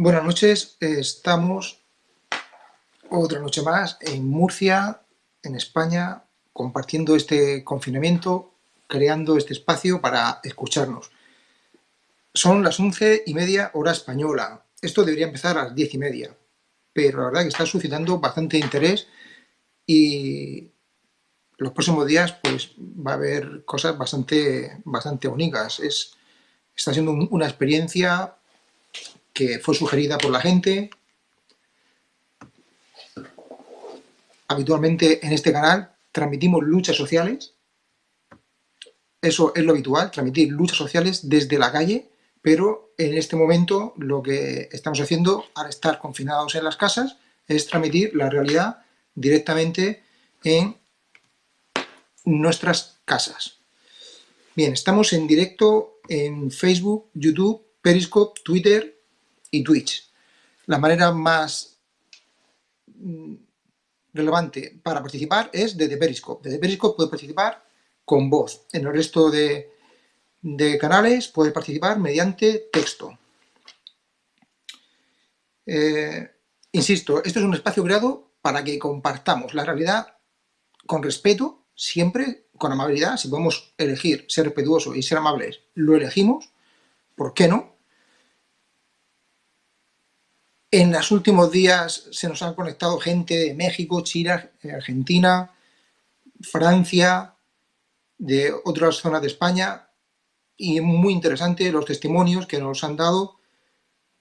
Buenas noches, estamos otra noche más en Murcia, en España, compartiendo este confinamiento, creando este espacio para escucharnos. Son las once y media hora española. Esto debería empezar a las diez y media, pero la verdad que está suscitando bastante interés y los próximos días pues va a haber cosas bastante, bastante únicas. Es, está siendo una experiencia que fue sugerida por la gente. Habitualmente en este canal transmitimos luchas sociales. Eso es lo habitual, transmitir luchas sociales desde la calle, pero en este momento lo que estamos haciendo al estar confinados en las casas es transmitir la realidad directamente en nuestras casas. Bien, estamos en directo en Facebook, YouTube, Periscope, Twitter y Twitch. La manera más mm, relevante para participar es desde Periscope. Desde Periscope puede participar con voz. En el resto de, canales puede participar mediante texto. Eh, insisto, esto es un espacio creado para que compartamos la realidad con respeto, siempre con amabilidad. Si podemos elegir ser respetuoso y ser amables, lo elegimos. ¿Por qué no? En los últimos días se nos han conectado gente de México, Chile, Argentina, Francia, de otras zonas de España, y muy interesante los testimonios que nos han dado,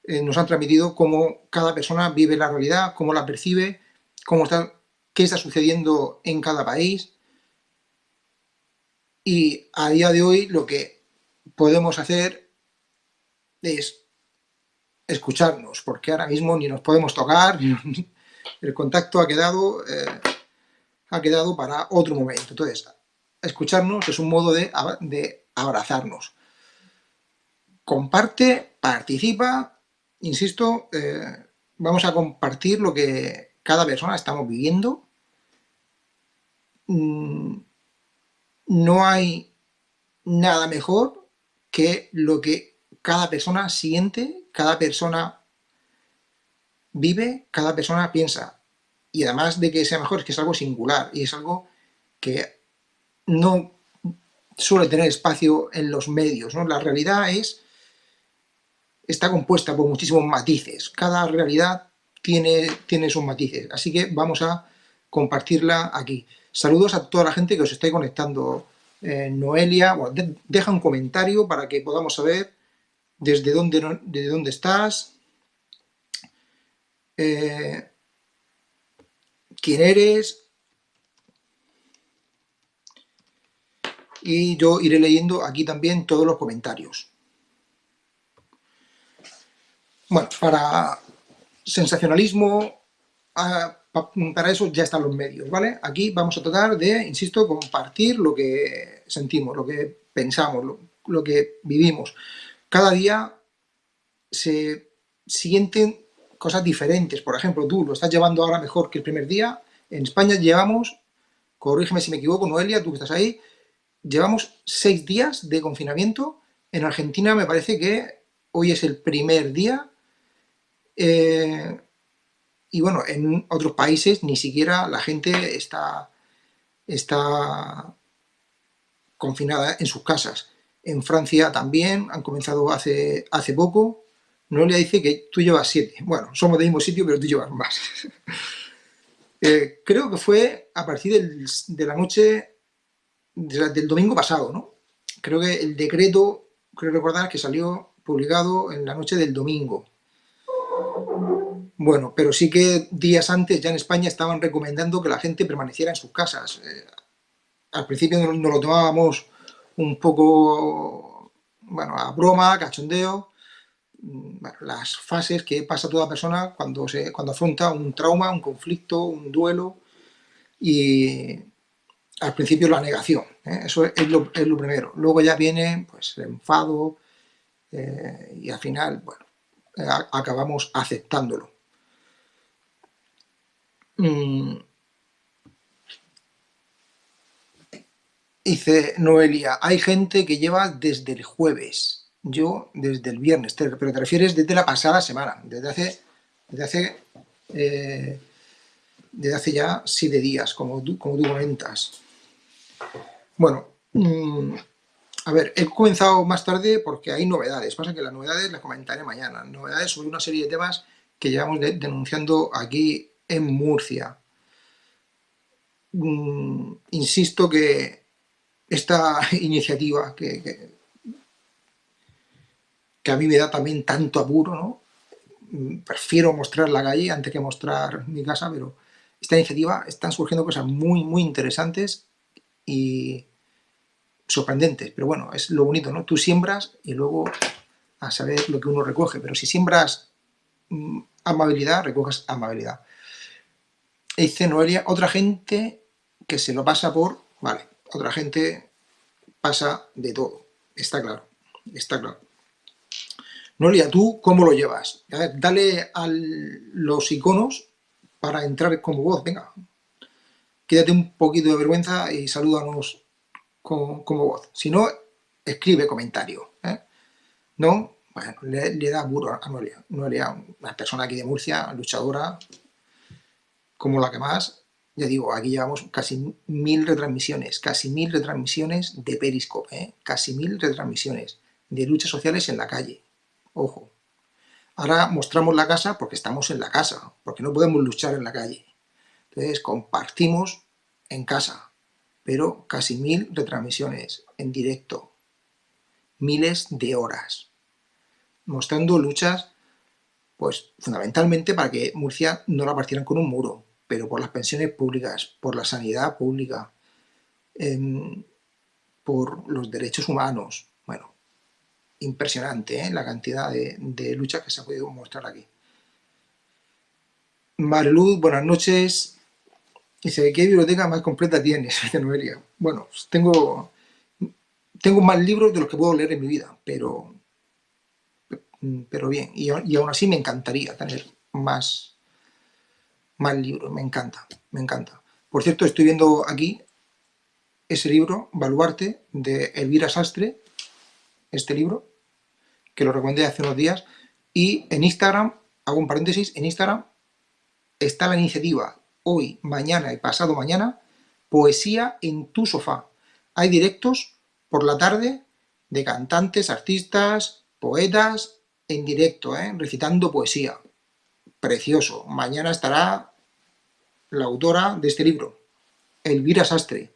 eh, nos han transmitido cómo cada persona vive la realidad, cómo la percibe, cómo está, qué está sucediendo en cada país. Y a día de hoy lo que podemos hacer es escucharnos, porque ahora mismo ni nos podemos tocar, el contacto ha quedado, eh, ha quedado para otro momento. Entonces, escucharnos es un modo de, abrazarnos. Comparte, participa, insisto, eh, vamos a compartir lo que cada persona estamos viviendo. Mm, no hay nada mejor que lo que cada persona siente cada persona vive, cada persona piensa. Y además de que sea mejor, es que es algo singular y es algo que no suele tener espacio en los medios. ¿no? La realidad es está compuesta por muchísimos matices. Cada realidad tiene, tiene sus matices. Así que vamos a compartirla aquí. Saludos a toda la gente que os esté conectando. Eh, Noelia, deja un comentario para que podamos saber desde dónde, dónde estás, eh, quién eres, y yo iré leyendo aquí también todos los comentarios. Bueno, para sensacionalismo, ah, para eso ya están los medios, ¿vale? Aquí vamos a tratar de, insisto, compartir lo que sentimos, lo que pensamos, lo que vivimos cada día se sienten cosas diferentes. Por ejemplo, tú lo estás llevando ahora mejor que el primer día. En España llevamos, corrígeme si me equivoco, Noelia, tú que estás ahí, llevamos seis días de confinamiento. En Argentina me parece que hoy es el primer día. Eh, y bueno, en otros países ni siquiera la gente está, está confinada en sus casas. En Francia también han comenzado hace, hace poco. Noelia dice que tú llevas siete. Bueno, somos del mismo sitio, pero tú llevas más. Eh, creo que fue a partir de la noche del domingo pasado, ¿no? Creo que el decreto, creo recordar que salió publicado en la noche del domingo. Bueno, pero sí que días antes ya en España estaban recomendando que la gente permaneciera en sus casas. Eh, al principio no, lo tomábamos un poco, bueno, a broma, cachondeo, mm, las fases que pasa toda persona cuando, se, cuando afronta un trauma, un conflicto, un duelo y al principio la negación, ¿eh? eso es lo, primero. Luego ya viene pues, el enfado eh, y al final, bueno, acabamos aceptándolo. Mm, Dice Noelia, hay gente que lleva desde el jueves. yo desde el viernes, pero te refieres desde la pasada semana, desde hace, desde hace, eh, desde hace ya siete días, como tú, como comentas. Bueno, mm, a ver, he comenzado más tarde porque hay novedades, pasa que las novedades las comentaré mañana, novedades sobre una serie de temas que llevamos denunciando aquí en Murcia. Mm, insisto que esta iniciativa que, que, a mí me da también tanto apuro, ¿no? Mm, prefiero mostrar la calle antes que mostrar mi casa, pero esta iniciativa están surgiendo cosas muy, muy interesantes y sorprendentes, pero bueno, es lo bonito, ¿no? Tú siembras y luego a saber lo que uno recoge, pero si siembras mm, amabilidad, recoges amabilidad. dice Noelia, otra gente que se lo pasa por... Vale, otra gente pasa de todo, está claro, está claro. Noelia, ¿tú cómo lo llevas? dale a los iconos para entrar como voz, venga. Quédate un poquito de vergüenza y salúdanos como, voz. Si no, escribe comentario. ¿eh? No, bueno, le, da muro a Noelia. Noelia, una persona aquí de Murcia, luchadora, como la que más. Ya digo, aquí llevamos casi mil retransmisiones, casi mil retransmisiones de Periscope, ¿eh? casi mil retransmisiones de luchas sociales en la calle. Ojo. Ahora mostramos la casa porque estamos en la casa, porque no podemos luchar en la calle. Entonces compartimos en casa, pero casi mil retransmisiones en directo, miles de horas mostrando luchas, pues fundamentalmente para que Murcia no la partieran con un muro, pero por las pensiones públicas, por la sanidad pública, em, por los derechos humanos. Bueno, impresionante ¿eh? la cantidad de, luchas que se ha podido mostrar aquí. Mariluz, buenas noches. Dice, ¿qué biblioteca más completa tienes? Noelia. Bueno, pues tengo, más libros de los que puedo leer en mi vida, pero bien, y, aún así me encantaría tener más, más libros, me encanta, me encanta. Por cierto, estoy viendo aquí ese libro, Baluarte, de Elvira Sastre, este libro, que lo recomendé hace unos días, y en Instagram, hago un paréntesis, en Instagram está la iniciativa hoy, mañana y pasado mañana, Poesía en tu sofá. Hay directos por la tarde de cantantes, artistas, poetas, en directo, ¿eh? recitando poesía. Precioso. Mañana estará la autora de este libro, Elvira Sastre.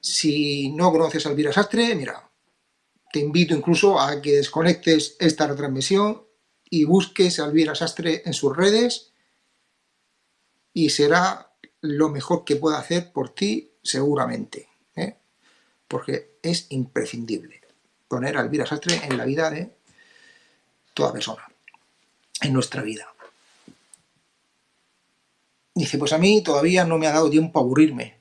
Si no conoces a Elvira Sastre, mira, te invito incluso a que desconectes esta retransmisión y busques a Elvira Sastre en sus redes y será lo mejor que pueda hacer por ti seguramente, ¿eh? porque es imprescindible poner a Elvira Sastre en la vida de toda persona en nuestra vida. Dice, pues a mí todavía no me ha dado tiempo a aburrirme.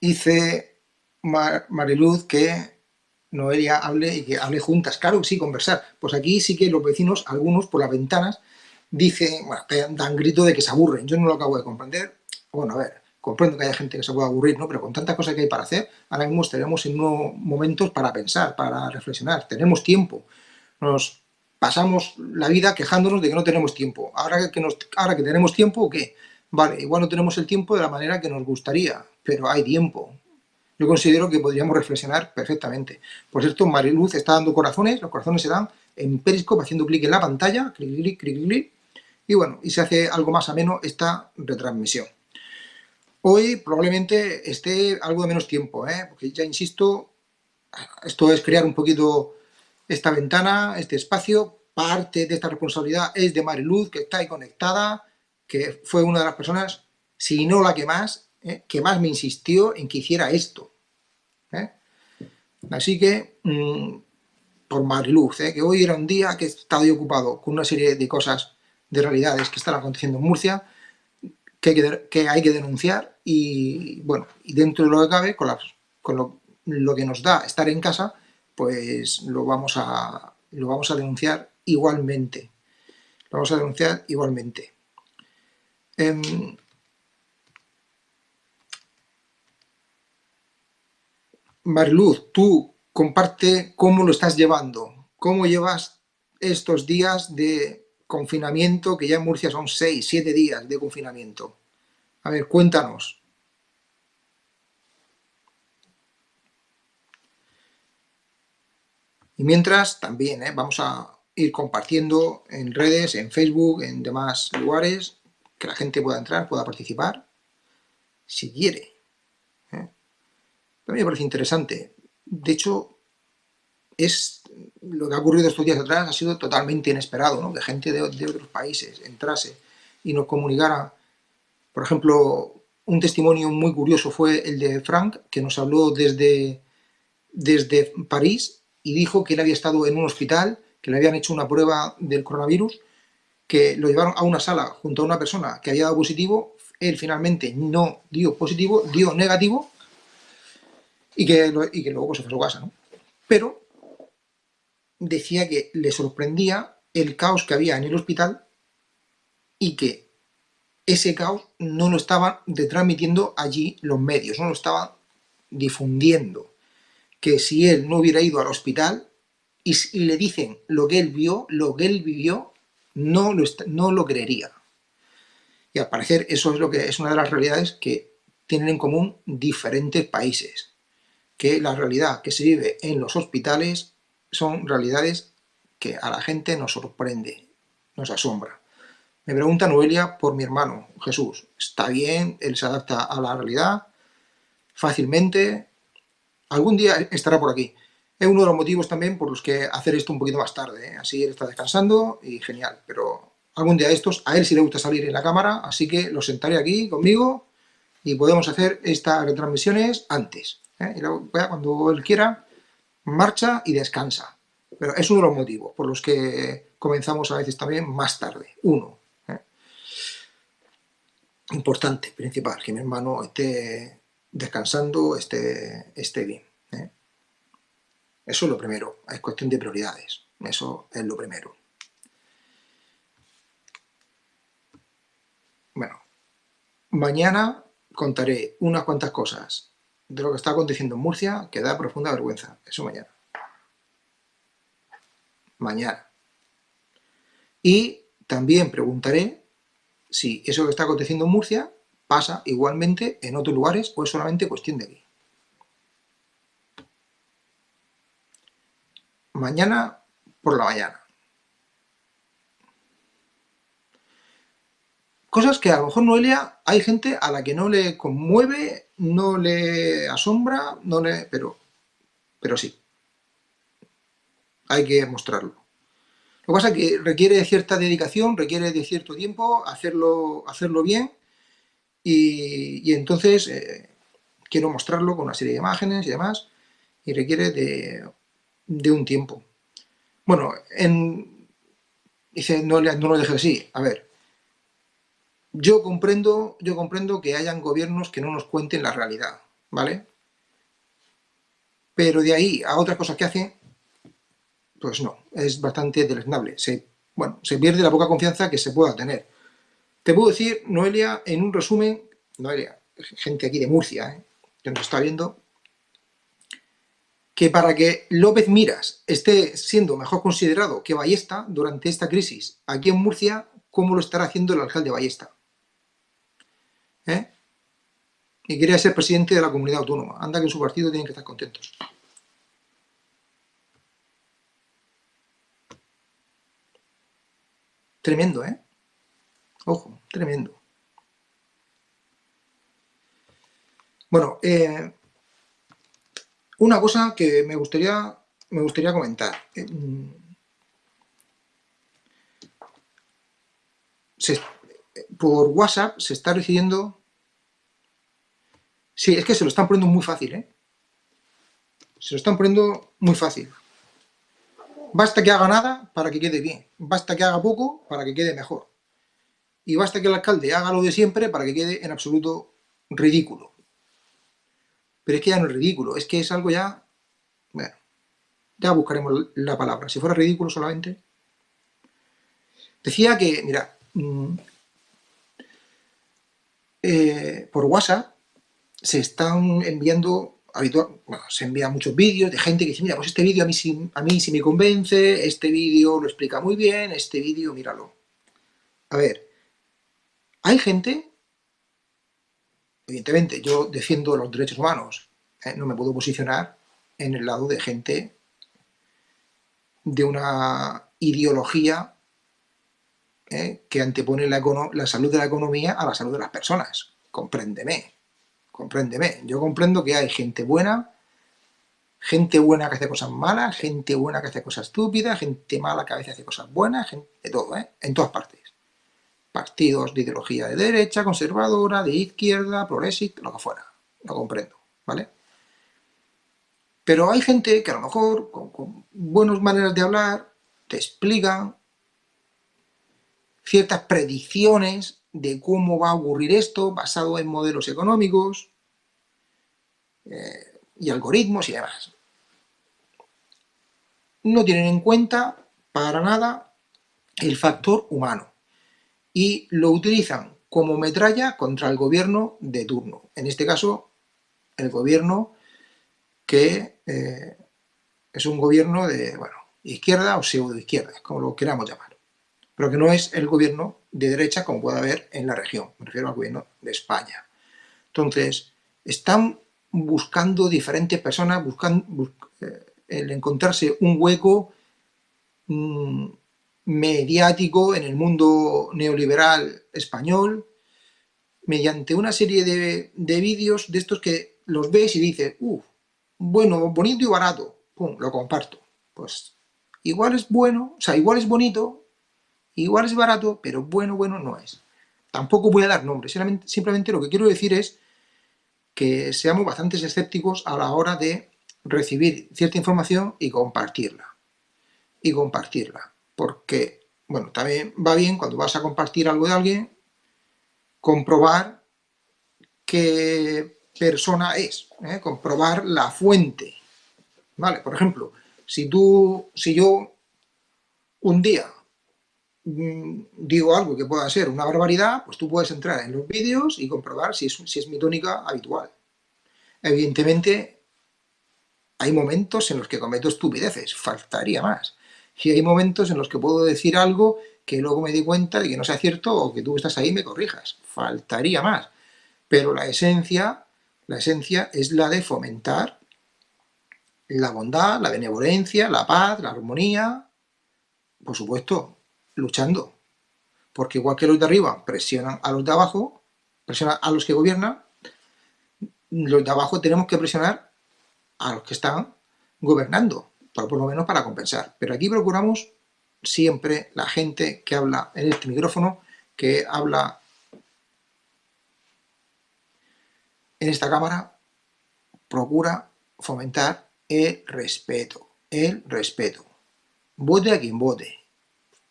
Dice Mariluz que Noelia hable y que hable juntas. Claro, sí, conversar. Pues aquí sí que los vecinos, algunos por las ventanas, dicen, bueno, dan grito de que se aburren. Yo no lo acabo de comprender. Bueno, a ver, comprendo que haya gente que se pueda aburrir, ¿no? Pero con tantas cosas que hay para hacer, ahora mismo estaríamos en momentos para pensar, para reflexionar. Tenemos tiempo. Nos pasamos la vida quejándonos de que no tenemos tiempo. Ahora que, tenemos tiempo, ¿qué? Vale, igual no tenemos el tiempo de la manera que nos gustaría, pero hay tiempo. Yo considero que podríamos reflexionar perfectamente. Por cierto, Mariluz está dando corazones, los corazones se dan en Periscope haciendo clic en la pantalla, clic, clic, clic, clic, y bueno, y se hace algo más ameno esta retransmisión. Hoy probablemente esté algo de menos tiempo, ¿eh? porque ya insisto, esto es crear un poquito esta ventana, este espacio, parte de esta responsabilidad es de Mariluz, que está ahí conectada, que fue una de las personas, si no la que más, ¿eh? que más me insistió en que hiciera esto. ¿eh? Así que, mm, por Mariluz, que hoy era un día que he estado ocupado con una serie de cosas, de realidades que están aconteciendo en Murcia, que hay que, denunciar y, bueno, y dentro de lo que cabe, con lo, que nos da estar en casa, pues lo vamos a, lo vamos a denunciar igualmente. Lo vamos a denunciar igualmente. Em, Mariluz, tú comparte cómo lo estás llevando, cómo llevas estos días de confinamiento, que ya en Murcia son seis, siete días de confinamiento. A ver, cuéntanos. Y mientras, también ¿eh? vamos a ir compartiendo en redes, en Facebook, en demás lugares, que la gente pueda entrar, pueda participar, si quiere. ¿eh? También me parece interesante. De hecho, es lo que ha ocurrido estos días atrás ha sido totalmente inesperado, ¿no? que gente de, de otros países entrase y nos comunicara. Por ejemplo, un testimonio muy curioso fue el de Frank, que nos habló desde, desde París y dijo que él había estado en un hospital, que le habían hecho una prueba del coronavirus, que lo llevaron a una sala junto a una persona que había dado positivo, él finalmente no dio positivo, dio negativo, y que, y que luego pues, se fue a su casa, ¿no? Pero decía que le sorprendía el caos que había en el hospital y que ese caos no lo estaban transmitiendo allí los medios, no lo estaban difundiendo. Que si él no hubiera ido al hospital y, le dicen lo que él vio, lo que él vivió, no lo, no lo creería. Y al parecer eso es, lo que, es una de las realidades que tienen en común diferentes países. Que la realidad que se vive en los hospitales son realidades que a la gente nos sorprende, nos asombra. Me pregunta Noelia por mi hermano, Jesús. Está bien, él se adapta a la realidad fácilmente. Algún día estará por aquí. Es uno de los motivos también por los que hacer esto un poquito más tarde. ¿eh? Así él está descansando y genial. Pero algún día estos, a él sí le gusta salir en la cámara, así que lo sentaré aquí conmigo y podemos hacer estas retransmisiones antes. ¿eh? Y luego, cuando él quiera, marcha y descansa. Pero es uno de los motivos por los que comenzamos a veces también más tarde. Uno. ¿eh? Importante, principal, que mi hermano esté descansando, esté, esté bien. ¿eh? Eso es lo primero, es cuestión de prioridades. Eso es lo primero. Bueno, mañana contaré unas cuantas cosas de lo que está aconteciendo en Murcia que da profunda vergüenza. Eso mañana. Mañana. Y también preguntaré si eso que está aconteciendo en Murcia pasa igualmente en otros lugares o es solamente cuestión de aquí. Mañana por la mañana. Cosas que a lo mejor Noelia hay gente a la que no le conmueve, no le asombra, no le... pero, pero sí. Hay que mostrarlo. Lo que pasa es que requiere cierta dedicación, requiere de cierto tiempo hacerlo, hacerlo bien y, entonces eh, quiero mostrarlo con una serie de imágenes y demás y requiere de, un tiempo. Bueno, en, dice, no, no lo dejes así. A ver, yo comprendo, yo comprendo que hayan gobiernos que no nos cuenten la realidad, ¿vale? Pero de ahí a otras cosas que hacen, pues no, es bastante deleznable. Se, bueno, se pierde la poca confianza que se pueda tener. Te puedo decir, Noelia, en un resumen, Noelia, gente aquí de Murcia, ¿eh? que nos está viendo, que para que López Miras esté siendo mejor considerado que Ballesta durante esta crisis aquí en Murcia, ¿cómo lo estará haciendo el alcalde Ballesta? ¿eh? y quería ser presidente de la comunidad autónoma. Anda que en su partido tienen que estar contentos. Tremendo, ¿eh? Ojo, tremendo. Bueno, eh, una cosa que me gustaría, me gustaría comentar. Eh, por WhatsApp se está recibiendo Sí, es que se lo están poniendo muy fácil, ¿eh? Se lo están poniendo muy fácil. Basta que haga nada para que quede bien. Basta que haga poco para que quede mejor. Y basta que el alcalde haga lo de siempre para que quede en absoluto ridículo. Pero es que ya no es ridículo, es que es algo ya... Bueno, ya buscaremos la palabra. Si fuera ridículo solamente... Decía que, mira, mm, eh, por WhatsApp se están enviando habitual, bueno, se envían muchos vídeos de gente que dice, mira, pues este vídeo a mí, sí, a mí sí me convence, este vídeo lo explica muy bien, este vídeo, míralo. A ver, hay gente, evidentemente, yo defiendo los derechos humanos, ¿eh? no me puedo posicionar en el lado de gente de una ideología ¿eh? que antepone la, salud de la economía a la salud de las personas. Compréndeme, compréndeme. Yo comprendo que hay gente buena, gente buena que hace cosas malas, gente buena que hace cosas estúpidas, gente mala que a veces hace cosas buenas, gente, de todo, ¿eh? en todas partes. Partidos de ideología de derecha, conservadora, de izquierda, progresista, lo que fuera. Lo comprendo, ¿vale? Pero hay gente que a lo mejor, con, con buenas maneras de hablar, te explican ciertas predicciones de cómo va a ocurrir esto basado en modelos económicos eh, y algoritmos y demás. No tienen en cuenta para nada el factor humano y lo utilizan como metralla contra el gobierno de turno. En este caso, el gobierno que eh, es un gobierno de, bueno, izquierda o pseudo-izquierda, como lo queramos llamar pero que no es el gobierno de derecha como puede haber en la región, me refiero al gobierno de España. Entonces, están buscando diferentes personas, buscan eh, el encontrarse un hueco mm, mediático en el mundo neoliberal español, mediante una serie de, de vídeos de estos que los ves y dices, uff, bueno, bonito y barato, pum, lo comparto. Pues igual es bueno, o sea, igual es bonito, Igual es barato, pero bueno, bueno no es. Tampoco voy a dar nombres, simplemente lo que quiero decir es que seamos bastante escépticos a la hora de recibir cierta información y compartirla. Y compartirla. Porque, bueno, también va bien cuando vas a compartir algo de alguien, comprobar qué persona es, ¿eh? comprobar la fuente. ¿Vale? Por ejemplo, si tú, si yo un día Mm, digo algo que pueda ser una barbaridad, pues tú puedes entrar en los vídeos y comprobar si es, si es mi tónica habitual. Evidentemente, hay momentos en los que cometo estupideces, faltaría más. Y hay momentos en los que puedo decir algo que luego me di cuenta de que no sea cierto o que tú estás ahí me corrijas. Faltaría más. Pero la esencia, la esencia es la de fomentar la bondad, la benevolencia, la paz, la armonía, por supuesto, luchando. Porque igual que los de arriba presionan a los de abajo, presionan a los que gobiernan, los de abajo tenemos que presionar a los que están gobernando, por, lo menos para compensar. Pero aquí procuramos siempre la gente que habla en este micrófono, que habla en esta cámara, procura fomentar el respeto, el respeto. Vote a quien vote,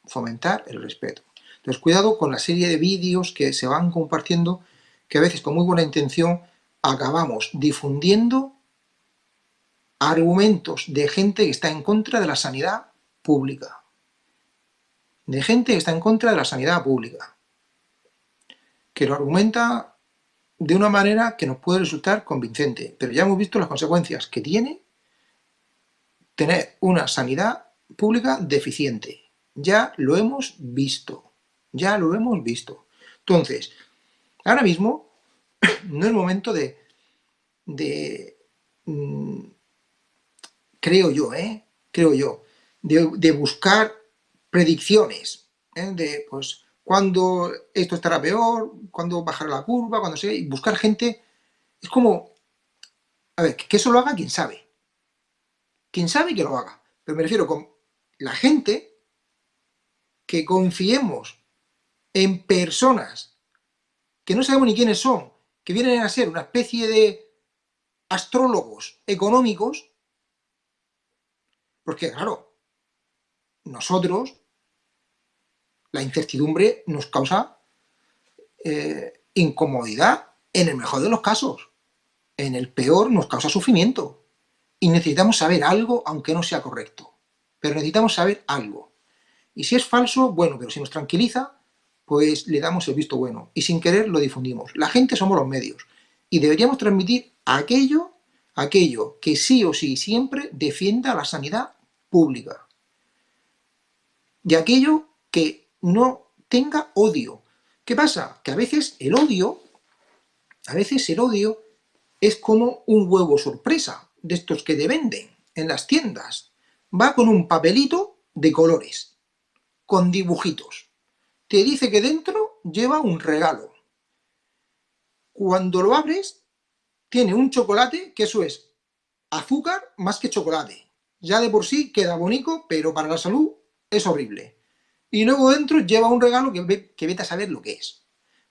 fomentar el respeto. Entonces, cuidado con la serie de vídeos que se van compartiendo, que a veces con muy buena intención acabamos difundiendo argumentos de gente que está en contra de la sanidad pública. De gente que está en contra de la sanidad pública. Que lo argumenta de una manera que nos puede resultar convincente, pero ya hemos visto las consecuencias que tiene tener una sanidad pública deficiente ya lo hemos visto, ya lo hemos visto. Entonces, ahora mismo no es momento de, de mm, creo yo, ¿eh? creo yo, de, buscar predicciones, ¿eh? de pues cuándo esto estará peor, cuándo bajará la curva, cuando se... y buscar gente, es como, a ver, que eso lo haga quien sabe, quien sabe que lo haga, pero me refiero con la gente que confiemos en personas que no sabemos ni quiénes son, que vienen a ser una especie de astrólogos económicos, porque claro, nosotros, la incertidumbre nos causa eh, incomodidad en el mejor de los casos, en el peor nos causa sufrimiento, y necesitamos saber algo aunque no sea correcto, pero necesitamos saber algo. Y si es falso, bueno, pero si nos tranquiliza, pues le damos el visto bueno. Y sin querer lo difundimos. La gente somos los medios. Y deberíamos transmitir aquello, aquello que sí o sí siempre defienda la sanidad pública. Y aquello que no tenga odio. ¿Qué pasa? Que a veces el odio, a veces el odio es como un huevo sorpresa, de estos que te venden en las tiendas. Va con un papelito de colores, con dibujitos. Te dice que dentro lleva un regalo. Cuando lo abres, tiene un chocolate, que eso es azúcar más que chocolate. Ya de por sí queda bonito, pero para la salud es horrible. Y luego dentro lleva un regalo que, que vete a saber lo que es.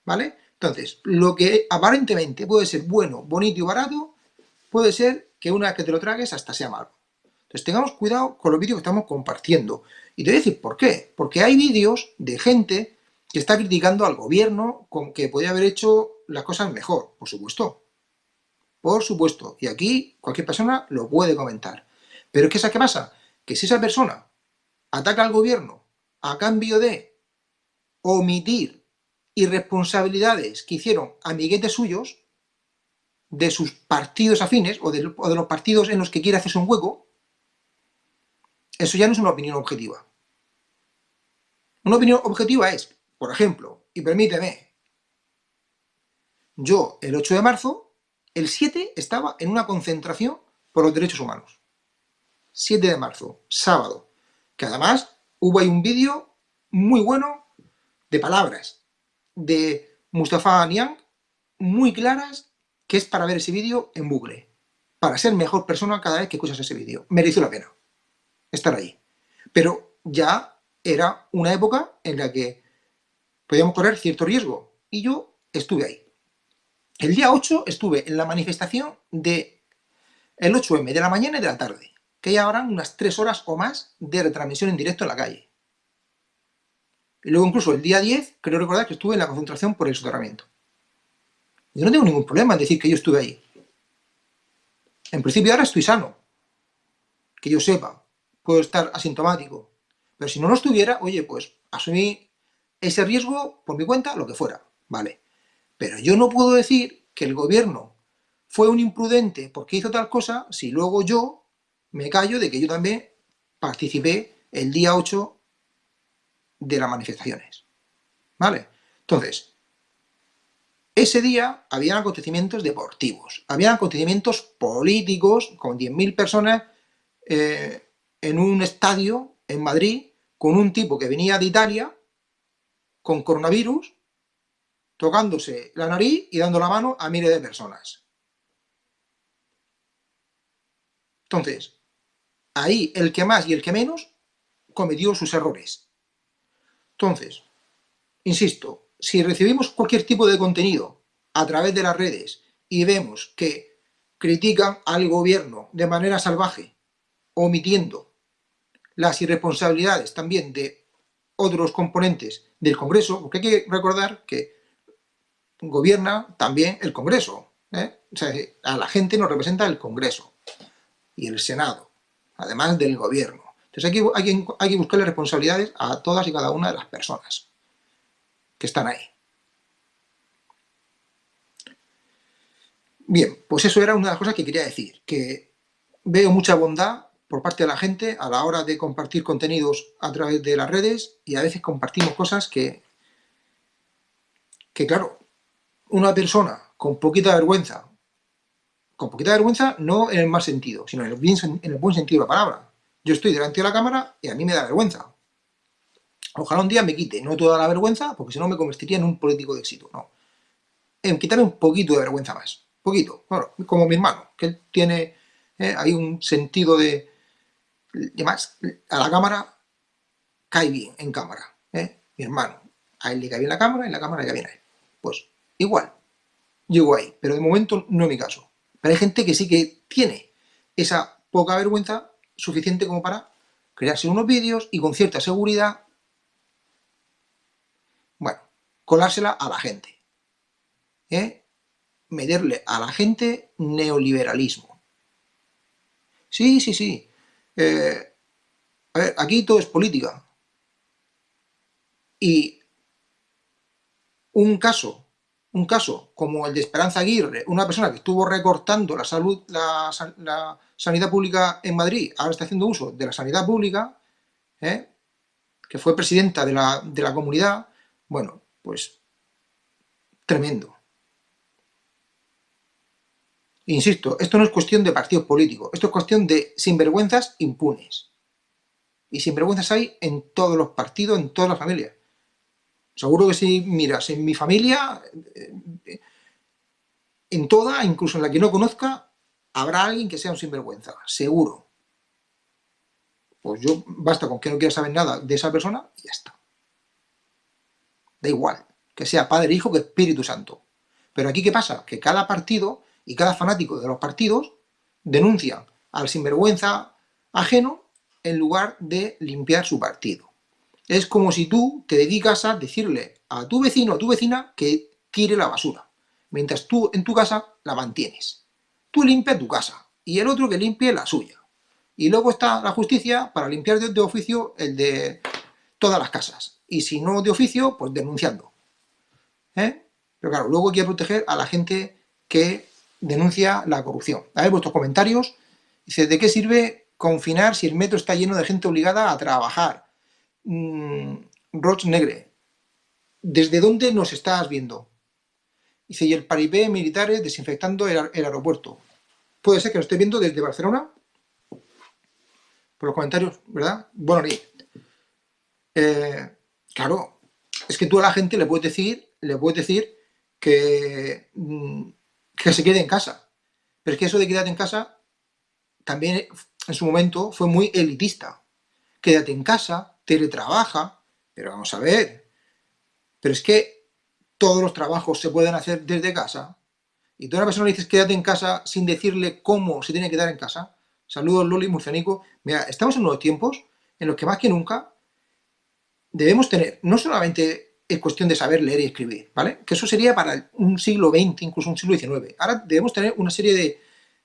¿Vale? Entonces, lo que aparentemente puede ser bueno, bonito y barato, puede ser que una vez que te lo tragues hasta sea malo. Entonces tengamos cuidado con los vídeos que estamos compartiendo. Y te voy a decir por qué. Porque hay vídeos de gente que está criticando al gobierno con que podía haber hecho las cosas mejor, por supuesto. Por supuesto. Y aquí cualquier persona lo puede comentar. Pero ¿qué es qué pasa? Que si esa persona ataca al gobierno a cambio de omitir irresponsabilidades que hicieron amiguetes suyos, de sus partidos afines, o de, los partidos en los que quiere hacerse un hueco, eso ya no es una opinión objetiva. Una opinión objetiva es, por ejemplo, y permíteme, yo el 8 de marzo, el 7 estaba en una concentración por los derechos humanos. 7 de marzo, sábado, que además hubo ahí un vídeo muy bueno de palabras, de Mustafa Niang muy claras que es para ver ese vídeo en bucle, para ser mejor persona cada vez que escuchas ese vídeo. Mereció la pena estar ahí. Pero ya era una época en la que podíamos correr cierto riesgo y yo estuve ahí. El día 8 estuve en la manifestación de el 8M de la mañana y de la tarde, que ya habrán unas 3 horas o más de retransmisión en directo en la calle. Y luego incluso el día 10, creo recordar que estuve en la concentración por el soterramiento. Yo no tengo ningún problema en decir que yo estuve ahí. En principio ahora estoy sano. Que yo sepa. Puedo estar asintomático. Pero si no lo estuviera, oye, pues asumí ese riesgo por mi cuenta, lo que fuera. Vale. Pero yo no puedo decir que el gobierno fue un imprudente porque hizo tal cosa si luego yo me callo de que yo también participé el día 8 de las manifestaciones. ¿Vale? Entonces, ese día habían acontecimientos deportivos, habían acontecimientos políticos con 10.000 personas eh, en un estadio en Madrid con un tipo que venía de Italia con coronavirus tocándose la nariz y dando la mano a miles de personas. Entonces, ahí el que más y el que menos cometió sus errores. Entonces, insisto, si recibimos cualquier tipo de contenido a través de las redes y vemos que critican al gobierno de manera salvaje, omitiendo las irresponsabilidades también de otros componentes del Congreso, porque hay que recordar que gobierna también el Congreso. ¿eh? O sea, a la gente nos representa el Congreso y el Senado, además del gobierno. Entonces hay que, hay, que, buscarle responsabilidades a todas y cada una de las personas que están ahí. Bien, pues eso era una de las cosas que quería decir, que veo mucha bondad por parte de la gente a la hora de compartir contenidos a través de las redes y a veces compartimos cosas que, que claro, una persona con poquita vergüenza, con poquita vergüenza no en el mal sentido, sino en el, en el buen sentido de la palabra, yo estoy delante de la cámara y a mí me da vergüenza. Ojalá un día me quite, no toda la vergüenza, porque si no me convertiría en un político de éxito, no. En quitarme un poquito de vergüenza más, poquito, bueno, como mi hermano, que tiene, eh, hay un sentido de, además, a la cámara cae bien en cámara, eh, mi hermano, a él le cae bien la cámara y la cámara le cae bien a él. Pues igual, llego ahí, pero de momento no es mi caso. Pero hay gente que sí que tiene esa poca vergüenza suficiente como para crearse unos vídeos y con cierta seguridad, bueno, colársela a la gente. ¿eh? Meterle a la gente neoliberalismo. Sí, sí, sí. Eh, a ver, aquí todo es política. Y un caso, un caso como el de Esperanza Aguirre, una persona que estuvo recortando la salud, la, sanidad pública en Madrid, ahora está haciendo uso de la sanidad pública, ¿eh? que fue presidenta de la, de la comunidad, bueno, pues tremendo. Insisto, esto no es cuestión de partidos políticos, esto es cuestión de sinvergüenzas impunes. Y sinvergüenzas hay en todos los partidos, en todas las familias. Seguro que si miras en mi familia, eh, en toda, incluso en la que no conozca, habrá alguien que sea un sinvergüenza, seguro. Pues yo, basta con que no quiera saber nada de esa persona y ya está. Da igual, que sea Padre, Hijo, que Espíritu Santo. Pero aquí, ¿qué pasa? Que cada partido y cada fanático de los partidos denuncian al sinvergüenza ajeno en lugar de limpiar su partido. Es como si tú te dedicas a decirle a tu vecino o tu vecina que tire la basura, mientras tú en tu casa la mantienes. Tú limpias tu casa y el otro que limpie la suya. Y luego está la justicia para limpiar de, oficio el de todas las casas. Y si no de oficio, pues denunciando. ¿Eh? Pero claro, luego hay que proteger a la gente que denuncia la corrupción. A ver vuestros comentarios. Dice, ¿de qué sirve confinar si el metro está lleno de gente obligada a trabajar? Mm, Roch Negre, ¿desde dónde nos estás viendo? Dice, y el paripé militares desinfectando el, aeropuerto. Puede ser que lo esté viendo desde Barcelona. Por los comentarios, ¿verdad? Bueno, eh, claro, es que tú a la gente le puedes decir, le puedes decir que mm, que se quede en casa. Pero es que eso de quedarte en casa también en su momento fue muy elitista. Quédate en casa, teletrabaja, pero vamos a ver. Pero es que todos los trabajos se pueden hacer desde casa. Y tú a una persona le dices quédate en casa sin decirle cómo se tiene que quedar en casa. Saludos Loli Murcianico. Mira, estamos en unos tiempos en los que más que nunca debemos tener no solamente es cuestión de saber leer y escribir, ¿vale? Que eso sería para un siglo XX, incluso un siglo XIX. Ahora debemos tener una serie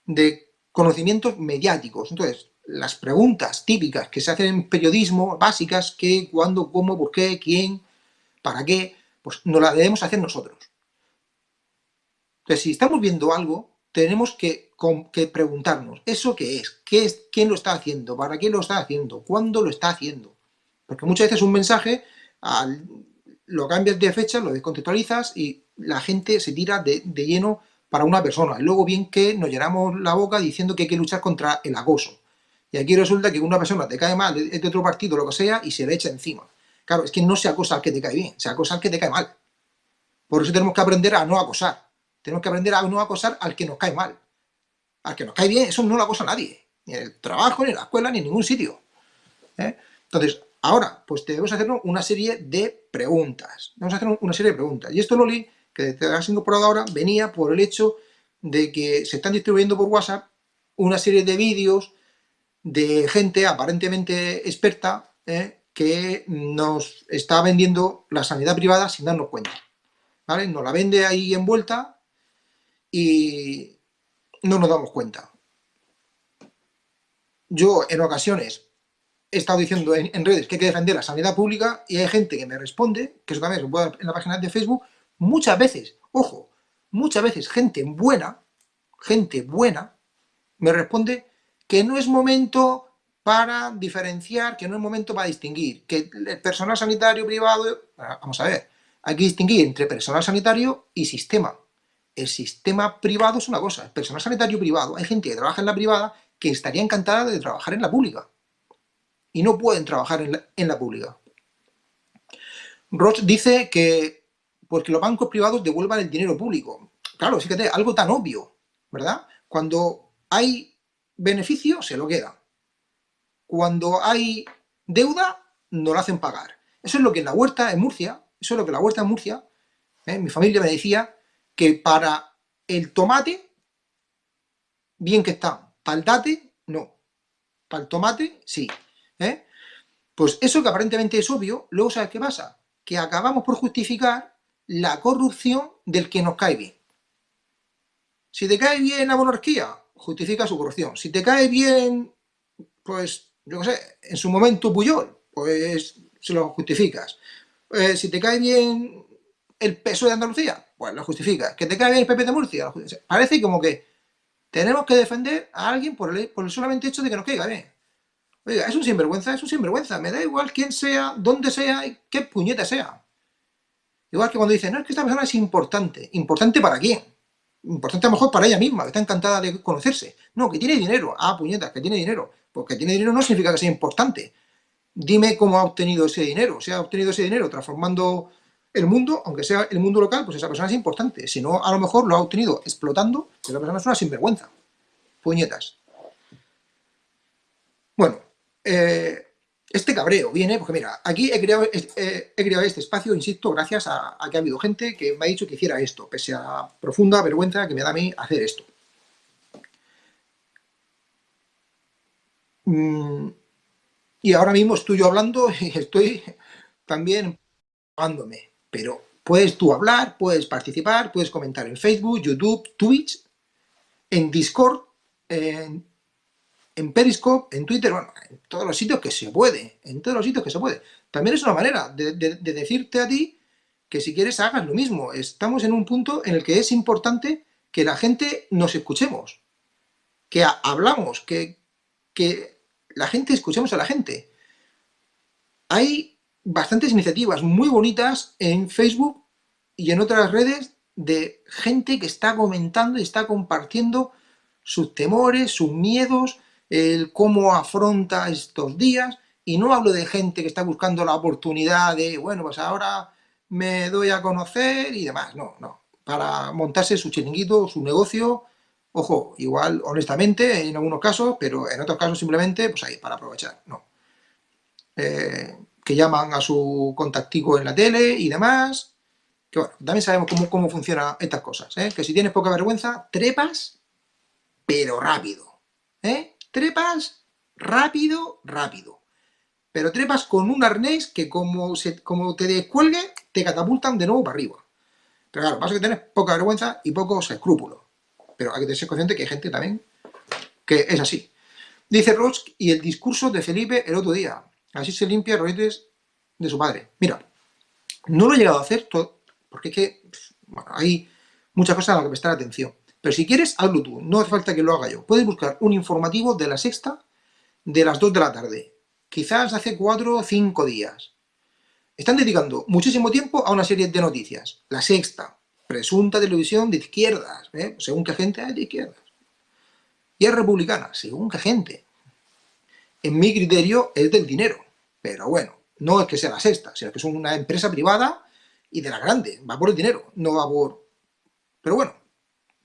de, conocimientos mediáticos. Entonces, las preguntas típicas que se hacen en periodismo, básicas, qué, cuándo, cómo, por qué, quién, para qué, pues no las debemos hacer nosotros. Entonces, si estamos viendo algo, tenemos que, preguntarnos, ¿eso qué es? qué es? ¿Quién lo está haciendo? ¿Para qué lo está haciendo? ¿Cuándo lo está haciendo? Porque muchas veces un mensaje lo cambias de fecha, lo descontextualizas y la gente se tira de, lleno para una persona. Y luego bien que nos llenamos la boca diciendo que hay que luchar contra el acoso. Y aquí resulta que una persona te cae mal, es de otro partido, lo que sea, y se le echa encima. Claro, es que no se acosa al que te cae bien, se acosa al que te cae mal. Por eso tenemos que aprender a no acosar. Tenemos que aprender a no acosar al que nos cae mal. Al que nos cae bien, eso no lo acosa nadie. Ni en el trabajo, ni en la escuela, ni en ningún sitio. ¿eh? Entonces, Ahora, pues debemos hacer una serie de preguntas. A hacer una serie de preguntas. Y esto, Loli, que te has incorporado ahora, venía por el hecho de que se están distribuyendo por WhatsApp una serie de vídeos de gente aparentemente experta ¿eh? que nos está vendiendo la sanidad privada sin darnos cuenta. ¿Vale? Nos la vende ahí envuelta y no nos damos cuenta. Yo en ocasiones he estado diciendo en, redes que hay que defender la sanidad pública y hay gente que me responde, que eso también se puede en la página de Facebook, muchas veces, ojo, muchas veces gente buena, gente buena, me responde que no es momento para diferenciar, que no es momento para distinguir, que el personal sanitario privado, ah, vamos a ver, hay que distinguir entre personal sanitario y sistema. El sistema privado es una cosa, el personal sanitario privado, hay gente que trabaja en la privada que estaría encantada de trabajar en la pública y no pueden trabajar en la, pública. Roche dice que porque los bancos privados devuelvan el dinero público. Claro, fíjate, algo tan obvio, ¿verdad? Cuando hay beneficio, se lo queda. Cuando hay deuda, no lo hacen pagar. Eso es lo que en la huerta en Murcia, eso es lo que la huerta en Murcia, ¿eh? mi familia me decía que para el tomate, bien que está, para el date, no. Para el tomate, sí. ¿eh? Pues eso que aparentemente es obvio, luego ¿sabes qué pasa? Que acabamos por justificar la corrupción del que nos cae bien. Si te cae bien la monarquía, justifica su corrupción. Si te cae bien, pues, yo qué sé, en su momento Puyol, pues se lo justificas. Eh, si te cae bien el peso de Andalucía, Pues lo justifica. ¿Que te cae bien el PP de Murcia? Parece como que tenemos que defender a alguien por el, por el solamente hecho de que nos caiga bien. Oiga, es un sinvergüenza, es un sinvergüenza. Me da igual quién sea, dónde sea y qué puñeta sea. Igual que cuando dicen, no, es que esta persona es importante. ¿Importante para quién? Importante a lo mejor para ella misma, que está encantada de conocerse. No, que tiene dinero. Ah, puñetas, que tiene dinero. Porque tiene dinero no significa que sea importante. Dime cómo ha obtenido ese dinero. Si ha obtenido ese dinero transformando el mundo, aunque sea el mundo local, pues esa persona es importante. Si no, a lo mejor lo ha obtenido explotando, esa persona es una sinvergüenza. Puñetas. Bueno, eh, este cabreo viene, porque mira, aquí he creado, creado este espacio, insisto, gracias a, que ha habido gente que me ha dicho que hiciera esto, pese a la profunda vergüenza que me da a mí hacer esto. Mm, y ahora mismo estoy yo hablando y estoy también hablándome, pero puedes tú hablar, puedes participar, puedes comentar en Facebook, YouTube, Twitch, en Discord, en en Periscope, en Twitter, bueno, en todos los sitios que se puede, en todos los sitios que se puede. También es una manera de, decirte a ti que si quieres hagas lo mismo. Estamos en un punto en el que es importante que la gente nos escuchemos, que hablamos, que, la gente escuchemos a la gente. Hay bastantes iniciativas muy bonitas en Facebook y en otras redes de gente que está comentando y está compartiendo sus temores, sus miedos, el cómo afronta estos días, y no hablo de gente que está buscando la oportunidad de, bueno, pues ahora me doy a conocer y demás, no, no, para montarse su chiringuito, su negocio, ojo, igual honestamente en algunos casos, pero en otros casos simplemente, pues ahí, para aprovechar, no. Eh, que llaman a su contactico en la tele y demás, que bueno, también sabemos cómo, cómo funcionan estas cosas, ¿eh? que si tienes poca vergüenza, trepas, pero rápido, ¿eh? Trepas rápido, rápido. Pero trepas con un arnés que como, se, te descuelgue, te catapultan de nuevo para arriba. Pero claro, pasa que tienes poca vergüenza y pocos escrúpulos. Pero hay que ser consciente que hay gente también que es así. Dice Rosk y el discurso de Felipe el otro día. Así se limpia los de su padre. Mira, no lo he llegado a hacer todo, porque es que hay muchas cosas a las que prestar atención. Pero si quieres, hazlo tú, no hace falta que lo haga yo. Puedes buscar un informativo de la sexta de las 2 de la tarde, quizás hace 4 o 5 días. Están dedicando muchísimo tiempo a una serie de noticias. La sexta, presunta televisión de izquierdas, ¿eh? según qué gente hay de izquierdas. Y es republicana, según qué gente. En mi criterio es del dinero, pero bueno, no es que sea la sexta, sino que es una empresa privada y de la grande, va por el dinero, no va por... Pero bueno,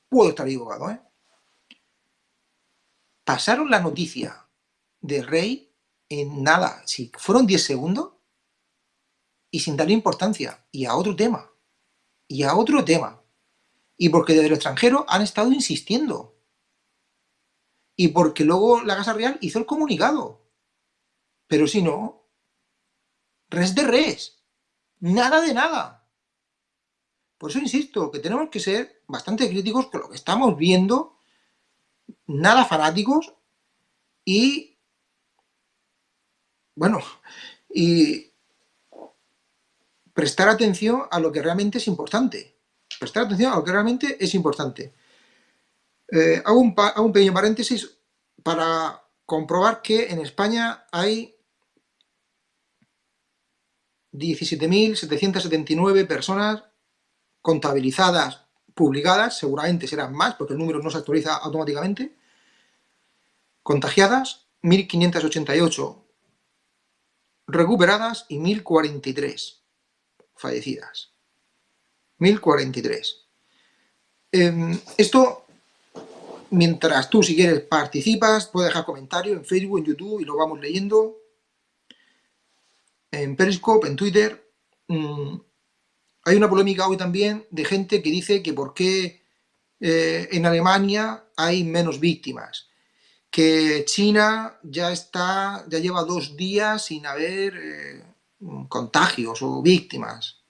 Puedo estar equivocado, ¿eh? Pasaron la noticia del rey en nada, si fueron 10 segundos, y sin darle importancia, y a otro tema, y a otro tema, y porque desde el extranjero han estado insistiendo, y porque luego la Casa Real hizo el comunicado, pero si no, res de res, nada de nada. Por eso insisto, que tenemos que ser bastante críticos con lo que estamos viendo, nada fanáticos y, bueno, y prestar atención a lo que realmente es importante. Prestar atención a lo que realmente es importante. Eh, hago, un, hago un pequeño paréntesis para comprobar que en España hay 17.779 personas contabilizadas, publicadas, seguramente serán más, porque el número no se actualiza automáticamente, contagiadas, 1.588 recuperadas y 1.043 fallecidas. 1.043. Em, esto, mientras tú si quieres participas, puedes dejar comentarios en Facebook, en YouTube y lo vamos leyendo. En Periscope, en Twitter. Mm, hay una polémica hoy también de gente que dice que por qué eh, en Alemania hay menos víctimas, que China ya está, ya lleva dos días sin haber eh, contagios o víctimas.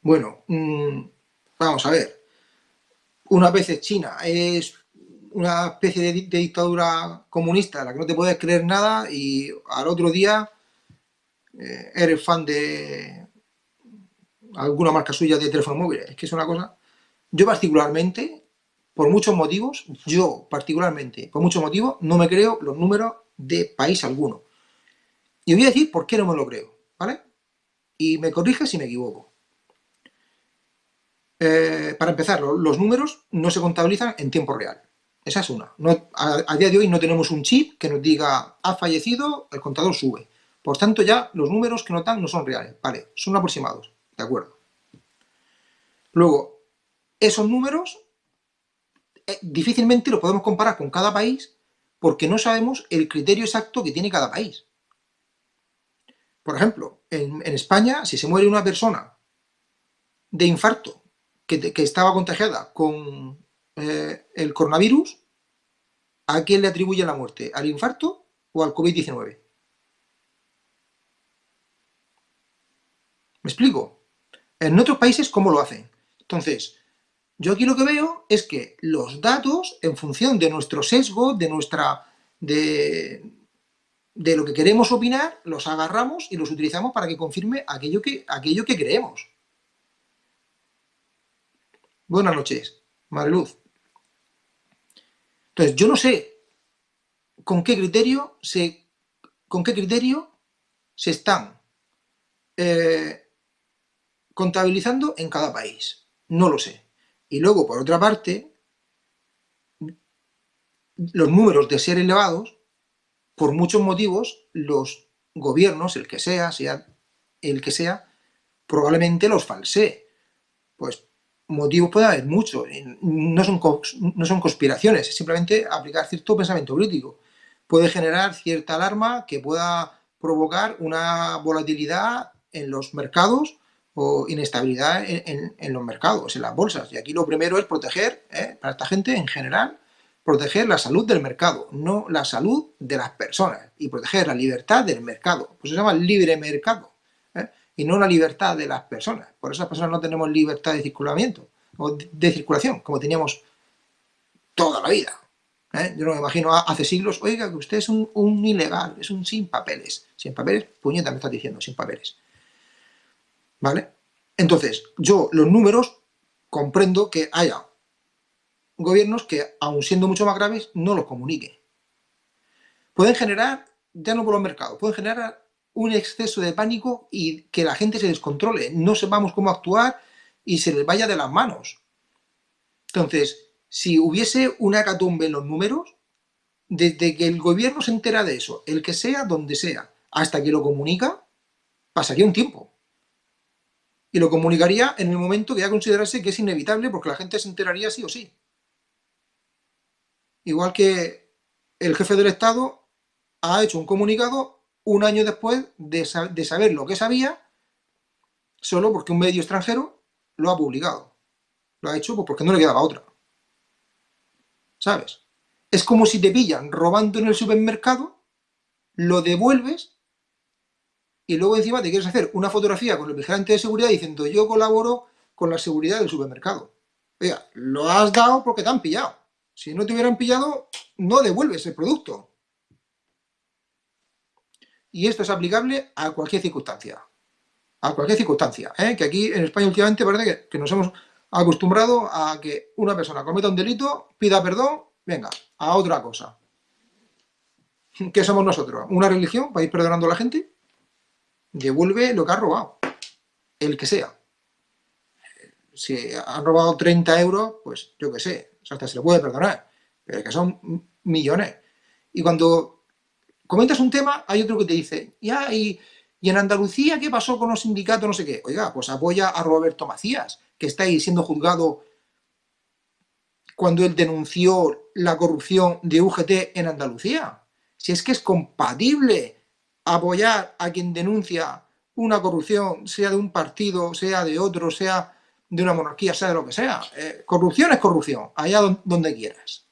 Bueno, mm, vamos a ver. Una vez China es una especie de, dictadura comunista la que no te puedes creer nada y al otro día eh, eres fan de, alguna marca suya de teléfono móvil, es que es una cosa... Yo particularmente, por muchos motivos, yo particularmente, por muchos motivos, no me creo los números de país alguno. Y voy a decir por qué no me lo creo, ¿vale? Y me corrige si me equivoco. Eh, para empezar, los números no se contabilizan en tiempo real. Esa es una. a, día de hoy no tenemos un chip que nos diga ha fallecido, el contador sube. Por tanto, ya los números que nos dan no son reales. Vale, son aproximados. De acuerdo. Luego, esos números eh, difícilmente los podemos comparar con cada país porque no sabemos el criterio exacto que tiene cada país. Por ejemplo, en, España, si se muere una persona de infarto que, estaba contagiada con eh, el coronavirus, ¿a quién le atribuye la muerte? ¿Al infarto o al COVID-19? ¿Me explico? En otros países, ¿cómo lo hacen? Entonces, yo aquí lo que veo es que los datos, en función de nuestro sesgo, de nuestra... de, de lo que queremos opinar, los agarramos y los utilizamos para que confirme aquello que, aquello que creemos. Buenas noches, Mariluz. Entonces, yo no sé con qué criterio se, con qué criterio se están eh, contabilizando en cada país. No lo sé. Y luego, por otra parte, los números de ser elevados por muchos motivos, los gobiernos, el que sea, sea el que sea, probablemente los falsee. Pues motivos puede haber muchos, no son, no son conspiraciones, es simplemente aplicar cierto pensamiento crítico. Puede generar cierta alarma que pueda provocar una volatilidad en los mercados o inestabilidad en, los mercados, en las bolsas. Y aquí lo primero es proteger, ¿eh? para esta gente en general, proteger la salud del mercado, no la salud de las personas, y proteger la libertad del mercado. Pues se llama libre mercado, ¿eh? y no la libertad de las personas. Por esas personas no tenemos libertad de circulamiento, o de, circulación, como teníamos toda la vida. ¿eh? Yo no me imagino hace siglos, oiga, que usted es un, ilegal, es un sin papeles. Sin papeles, puñeta me estás diciendo, sin papeles. ¿Vale? Entonces, yo los números comprendo que haya gobiernos que, aun siendo mucho más graves, no los comuniquen. Pueden generar, ya no por los mercados, pueden generar un exceso de pánico y que la gente se descontrole, no sepamos cómo actuar y se les vaya de las manos. Entonces, si hubiese una hecatombe en los números, desde que el gobierno se entera de eso, el que sea, donde sea, hasta que lo comunica, pasaría un tiempo. Y lo comunicaría en el momento que ya considerase que es inevitable porque la gente se enteraría sí o sí igual que el jefe del Estado ha hecho un comunicado un año después de, saber lo que sabía, solo porque un medio extranjero lo ha publicado. Lo ha hecho pues, porque no le quedaba otra. ¿Sabes? Es como si te pillan robando en el supermercado, lo devuelves y luego encima te quieres hacer una fotografía con el vigilante de seguridad diciendo yo colaboro con la seguridad del supermercado. Oiga, lo has dado porque te han pillado. Si no te hubieran pillado, no devuelves el producto. Y esto es aplicable a cualquier circunstancia. A cualquier circunstancia. ¿eh? Que aquí en España últimamente parece que, nos hemos acostumbrado a que una persona cometa un delito, pida perdón, venga, a otra cosa. ¿Qué somos nosotros? ¿Una religión ir perdonando a la gente? Devuelve lo que ha robado. El que sea. Si han robado 30 euros, pues yo qué sé, hasta se le puede perdonar, pero que son millones. Y cuando comentas un tema, hay otro que te dice, ya, y, en Andalucía qué pasó con los sindicatos, no sé qué? Oiga, pues apoya a Roberto Macías, que está ahí siendo juzgado cuando él denunció la corrupción de UGT en Andalucía. Si es que es compatible apoyar a quien denuncia una corrupción, sea de un partido, sea de otro, sea de una monarquía, sea de lo que sea. Eh, corrupción es corrupción, allá donde quieras.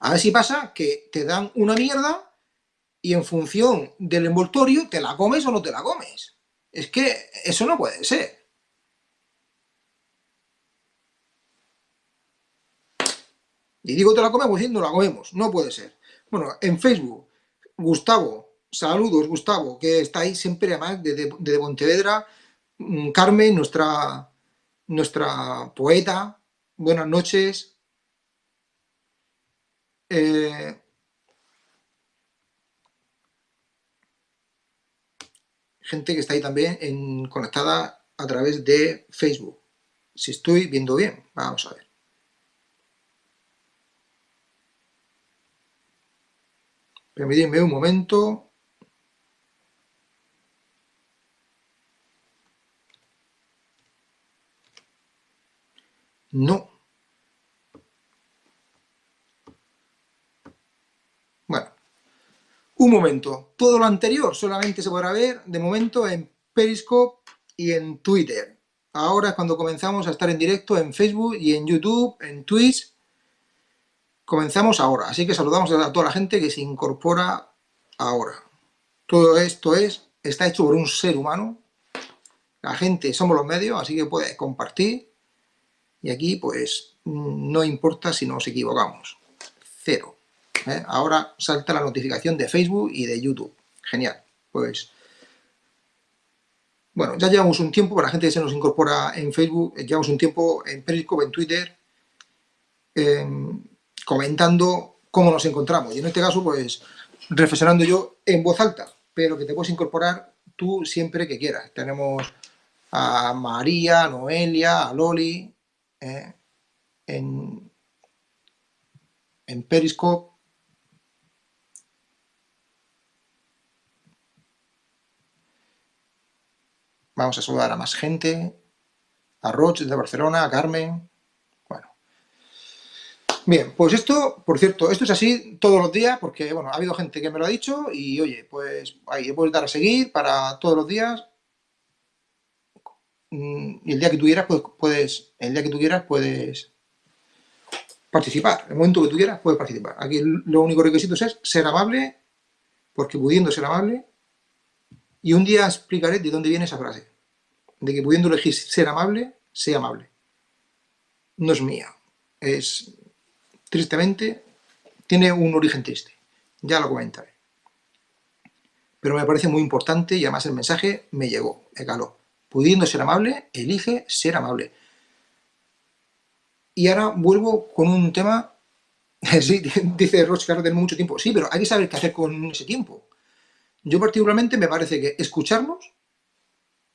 A ver si pasa que te dan una mierda y en función del envoltorio te la comes o no te la comes. Es que eso no puede ser. Y digo te la comemos diciendo la comemos, no puede ser. Bueno, en Facebook, Gustavo, saludos Gustavo, que está ahí siempre además de, de, de Pontevedra, mm, Carmen, nuestra, nuestra poeta, buenas noches. Eh, gente que está ahí también conectada a través de Facebook. Si estoy viendo bien, vamos a ver. Permíteme un momento. No. Bueno, un momento. Todo lo anterior solamente se podrá ver de momento en Periscope y en Twitter. Ahora es cuando comenzamos a estar en directo en Facebook y en YouTube, en Twitch. Comenzamos ahora, así que saludamos a toda la gente que se incorpora ahora. Todo esto es, está hecho por un ser humano. La gente somos los medios, así que puede compartir y aquí, pues, no importa si nos equivocamos. Cero. ¿eh? Ahora salta la notificación de Facebook y de YouTube. Genial. Pues, bueno, ya llevamos un tiempo, para la gente que se nos incorpora en Facebook, llevamos un tiempo en Periscope, en Twitter, comentando cómo nos encontramos. Y en este caso, pues, reflexionando yo en voz alta, pero que te puedes incorporar tú siempre que quieras. Tenemos a María, a Noelia, a Loli, eh, en, en Periscope. Vamos a saludar a más gente. A Roche de Barcelona, a Carmen bien, pues esto, por cierto, esto es así todos los días porque, bueno, ha habido gente que me lo ha dicho y oye, pues ahí puedes dar a seguir para todos los días Mm, y el día que tú quieras, pues, puedes, el día que tú quieras, puedes participar. El momento que tú quieras, puedes participar. Aquí lo único requisito es ser amable, porque pudiendo ser amable, y un día explicaré de dónde viene esa frase. De que pudiendo elegir ser amable, sea amable. No es mía. Es, tristemente, tiene un origen triste. Ya lo comentaré. Pero me parece muy importante y además el mensaje me llegó, me caló pudiendo ser amable, elige ser amable. Y ahora vuelvo con un tema, sí, dice Roche ahora tenemos mucho tiempo, sí, pero hay que saber qué hacer con ese tiempo. Yo particularmente me parece que escucharnos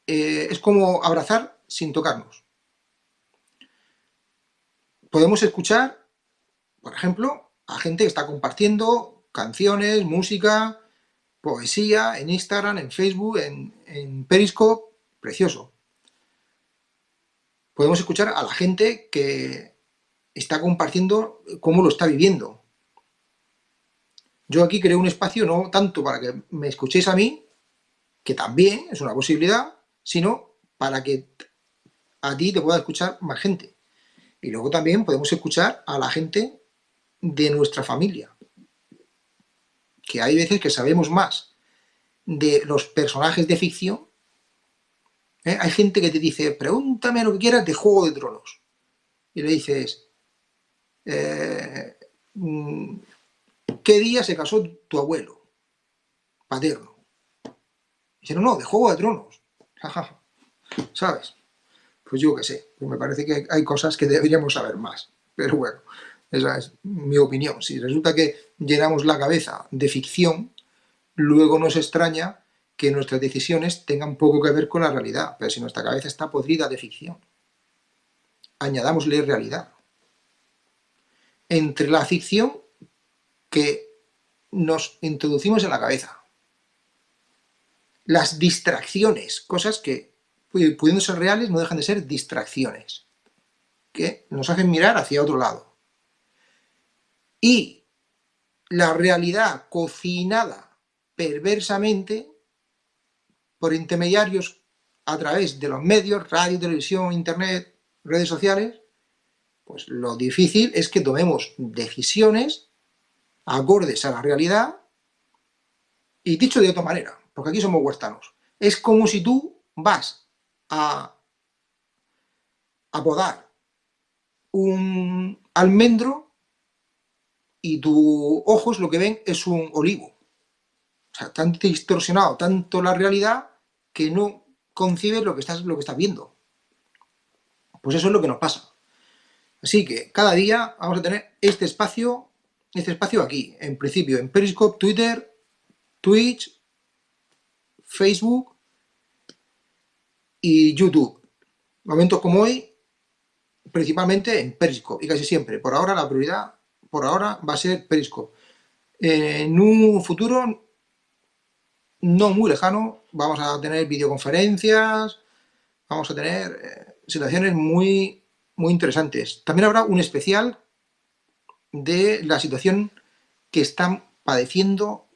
eh, es como abrazar sin tocarnos. Podemos escuchar, por ejemplo, a gente que está compartiendo canciones, música, poesía en Instagram, en Facebook, en, Periscope, precioso. Podemos escuchar a la gente que está compartiendo cómo lo está viviendo. Yo aquí creo un espacio no tanto para que me escuchéis a mí, que también es una posibilidad, sino para que a ti te pueda escuchar más gente. Y luego también podemos escuchar a la gente de nuestra familia. Que hay veces que sabemos más de los personajes de ficción ¿Eh? Hay gente que te dice, pregúntame lo que quieras de Juego de Tronos. Y le dices, eh, mm, ¿qué día se casó tu abuelo? Paterno. dice, no, no, de Juego de Tronos. ¿Sabes? Pues yo qué sé, pues me parece que hay cosas que deberíamos saber más. Pero bueno, esa es mi opinión. Si resulta que llenamos la cabeza de ficción, luego nos extraña que nuestras decisiones tengan poco que ver con la realidad, pero si nuestra cabeza está podrida de ficción, añadámosle realidad. Entre la ficción que nos introducimos en la cabeza, las distracciones, cosas que pudiendo ser reales no dejan de ser distracciones, que nos hacen mirar hacia otro lado. Y la realidad cocinada perversamente por intermediarios a través de los medios, radio, televisión, internet, redes sociales, pues lo difícil es que tomemos decisiones acordes a la realidad y dicho de otra manera, porque aquí somos huertanos, es como si tú vas a, a un almendro y tus ojos lo que ven es un olivo. O sea, tan distorsionado tanto la realidad que no concibes lo que estás, lo que estás viendo. Pues eso es lo que nos pasa. Así que cada día vamos a tener este espacio, este espacio aquí, en principio en Periscope, Twitter, Twitch, Facebook y YouTube. Momentos como hoy, principalmente en Periscope y casi siempre. Por ahora la prioridad, por ahora va a ser Periscope. En un futuro no muy lejano vamos a tener videoconferencias, vamos a tener eh, situaciones muy, muy interesantes. También habrá un especial de la situación que están padeciendo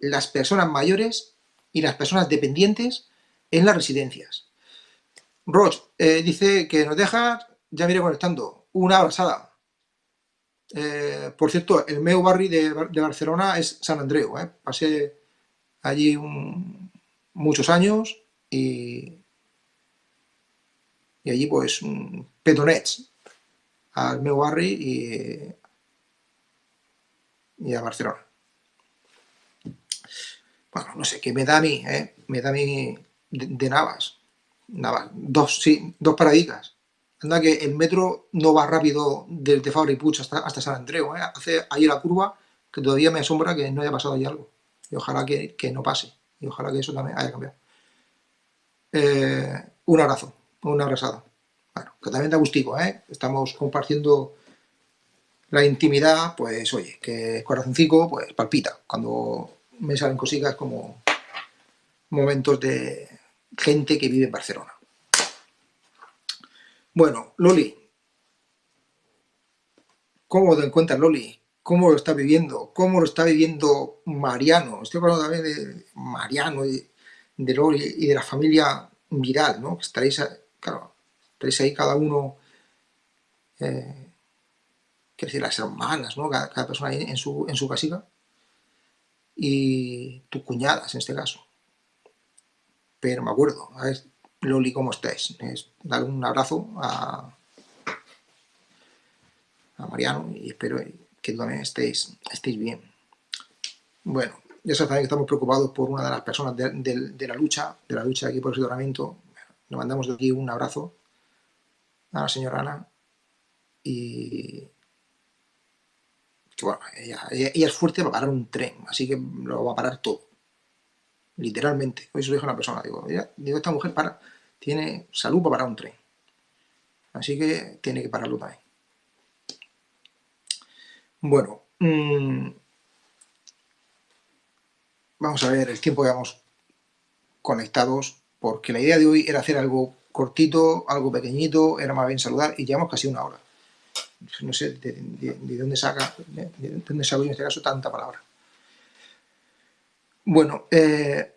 las personas mayores y las personas dependientes en las residencias. Roch eh, dice que nos deja, ya mire conectando, una abrazada. Eh, por cierto, el meu barri de, Barcelona es San Andreu. Eh? Pasé allí muchos años y, allí pues petonets al meu barri y, a Barcelona. Bueno, no sé, qué me da a mí, ¿eh? me da a mí de, Navas. Navas, dos, sí, dos paraditas. Anda que el metro no va rápido desde Fabra y Puig hasta, hasta San Andreu, ¿eh? hace ahí la curva que todavía me asombra que no haya pasado ahí algo. Y ojalá que, no pase. Y ojalá que eso también haya cambiado. Eh, un abrazo, una abrazada. Bueno, que también da gustico, ¿eh? Estamos compartiendo la intimidad, pues oye, que el corazoncito pues palpita. Cuando me salen cositas como momentos de gente que vive en Barcelona. Bueno, Loli. ¿Cómo te encuentras, Loli? ¿Cómo lo está viviendo? ¿Cómo lo está viviendo Mariano? Estoy hablando también de Mariano, y de Loli y de la familia Viral, ¿no? Estaréis, claro, estaréis ahí cada uno, eh, quiero decir, las hermanas, ¿no? Cada, persona ahí en su, en su casita. Y tus cuñadas, en este caso. Pero me acuerdo, a ver, Loli, ¿cómo estáis? dar un abrazo a, a Mariano y espero que también estéis, estéis bien. Bueno, ya sabéis que estamos preocupados por una de las personas de, la lucha, de la lucha aquí por el aseguramiento. Le mandamos de aquí un abrazo a la señora Ana y bueno, ella, es fuerte para parar un tren, así que lo va a parar todo. Literalmente. Hoy se lo dijo una persona, digo, digo, esta mujer para, tiene salud para parar un tren. Así que tiene que pararlo también. Bueno, mm, vamos a ver el tiempo que vamos conectados, porque la idea de hoy era hacer algo cortito, algo pequeñito, era más bien saludar, y llevamos casi una hora. No sé de, dónde saca, de, dónde saco en este caso tanta palabra. Bueno, eh,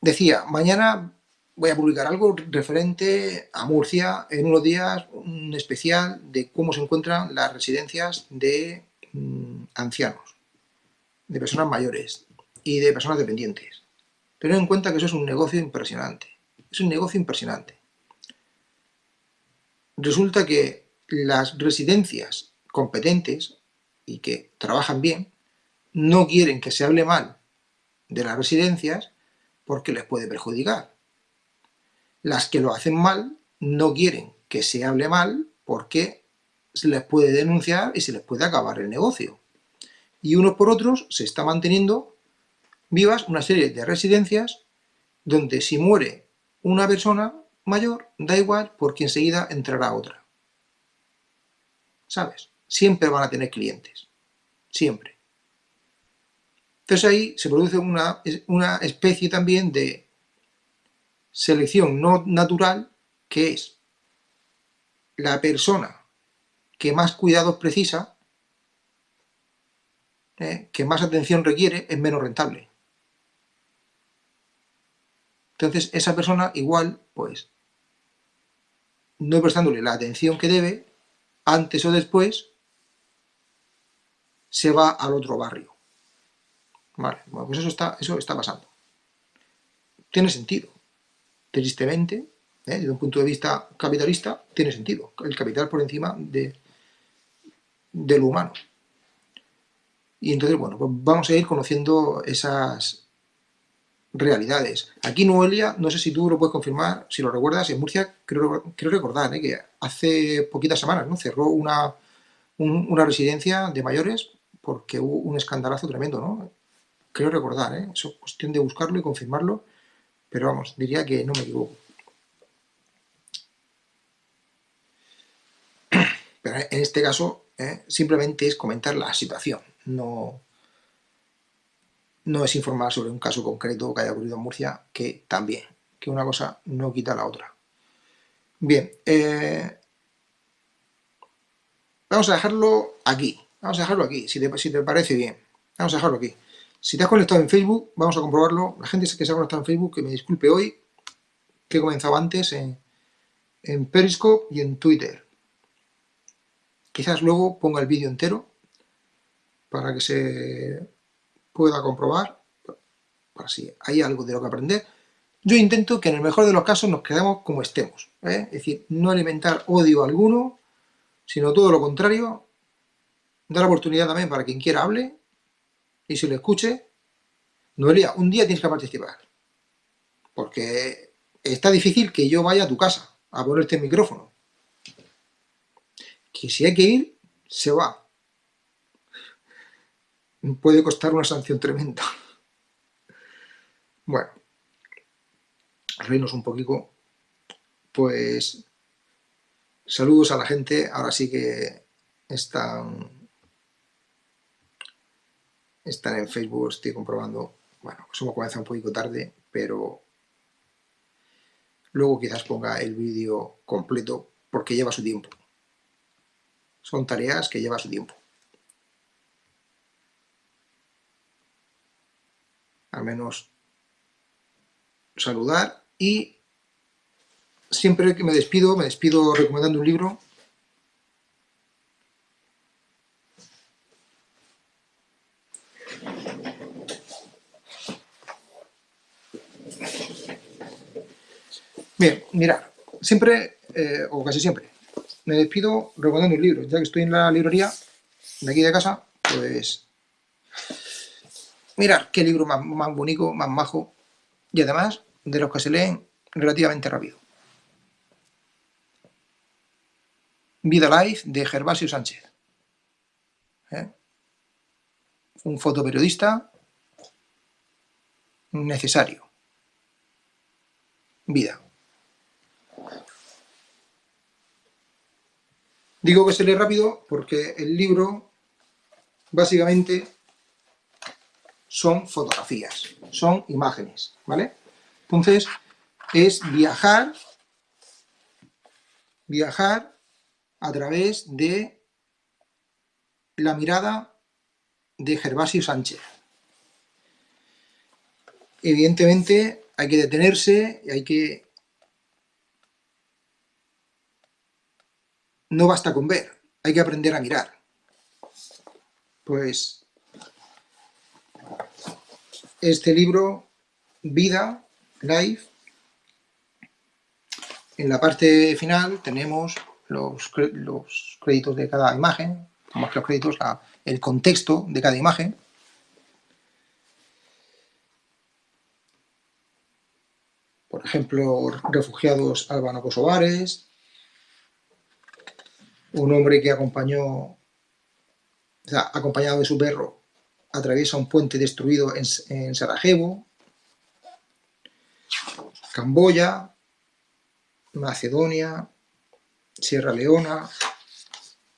decía, mañana voy a publicar algo referente a Murcia, en unos días un especial de cómo se encuentran las residencias de mm, ancianos, de personas mayores y de personas dependientes. Tened en cuenta que eso es un negocio impresionante, es un negocio impresionante. Resulta que las residencias competentes y que trabajan bien no quieren que se hable mal de las residencias porque les puede perjudicar. Las que lo hacen mal no quieren que se hable mal porque se les puede denunciar y se les puede acabar el negocio. Y unos por otros se está manteniendo vivas una serie de residencias donde si muere una persona mayor, da igual porque enseguida entrará otra. ¿Sabes? Siempre van a tener clientes. Siempre. Entonces ahí se produce una, una especie también de selección no natural, que es la persona que más cuidados precisa, ¿eh? que más atención requiere, es menos rentable. Entonces, esa persona igual, pues, no prestándole la atención que debe, antes o después, se va al otro barrio. Vale, bueno, pues eso está, eso está pasando. Tiene sentido tristemente, ¿eh? desde un punto de vista capitalista, tiene sentido. El capital por encima de, lo humano. Y entonces, bueno, pues vamos a ir conociendo esas, realidades. Aquí Noelia, no sé si tú lo puedes confirmar, si lo recuerdas, en Murcia creo, recordar ¿eh? que hace poquitas semanas ¿no? cerró una, una residencia de mayores porque hubo un escandalazo tremendo, ¿no? Creo recordar, ¿eh? es cuestión de buscarlo y confirmarlo, pero vamos, diría que no me equivoco. Pero en este caso, ¿eh? simplemente es comentar la situación, no, no es informar sobre un caso concreto que haya ocurrido en Murcia, que también, que una cosa no quita la otra. Bien, eh, vamos a dejarlo aquí, vamos a dejarlo aquí, si te, si te parece bien, vamos a dejarlo aquí. Si te has conectado en Facebook, vamos a comprobarlo, la gente que se ha conectado en Facebook, que me disculpe hoy, que he comenzado antes en, Periscope y en Twitter. Quizás luego ponga el vídeo entero para que se pueda comprobar, para si hay algo de lo que aprender, yo intento que en el mejor de los casos nos quedemos como estemos. ¿eh? Es decir, no alimentar odio alguno, sino todo lo contrario, dar oportunidad también para quien quiera hable y si lo escuche. Noelia, un día tienes que participar, porque está difícil que yo vaya a tu casa a ponerte el micrófono. Que si hay que ir, se va puede costar una sanción tremenda. Bueno, reinos un poquito, pues saludos a la gente, ahora sí que están, están en Facebook, estoy comprobando, bueno, hemos comenzado un poquito tarde, pero luego quizás ponga el vídeo completo porque lleva su tiempo. Son tareas que lleva su tiempo. al menos saludar y siempre que me despido, me despido recomendando un libro Bien, mira, siempre, eh, o casi siempre, me despido recomendando un libro. Ya que estoy en la librería de aquí de casa, pues Mirad qué libro más, bonito, más majo, y además de los que se leen relativamente rápido. Vida Life de Gervasio Sánchez. ¿Eh? Un fotoperiodista necesario. Vida. Digo que se lee rápido porque el libro básicamente son fotografías, son imágenes, ¿vale? Entonces, es viajar, viajar a través de la mirada de Gervasio Sánchez. Evidentemente hay que detenerse hay que... No basta con ver, hay que aprender a mirar. Pues este libro, Vida, Life. En la parte final tenemos los, créditos de cada imagen, más que los créditos, el contexto de cada imagen. Por ejemplo, refugiados albano-kosovares, un hombre que acompañó, acompañado de su perro atraviesa un puente destruido en, Sarajevo, Camboya, Macedonia, Sierra Leona.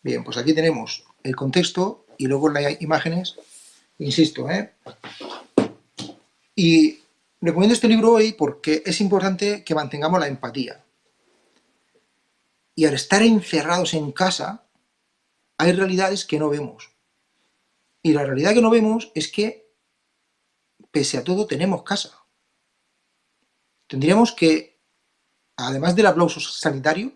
Bien, pues aquí tenemos el contexto y luego las imágenes, insisto, ¿eh? Y recomiendo este libro hoy porque es importante que mantengamos la empatía. Y al estar encerrados en casa, hay realidades que no vemos. Y la realidad que no vemos es que, pese a todo, tenemos casa. Tendríamos que, además del aplauso sanitario,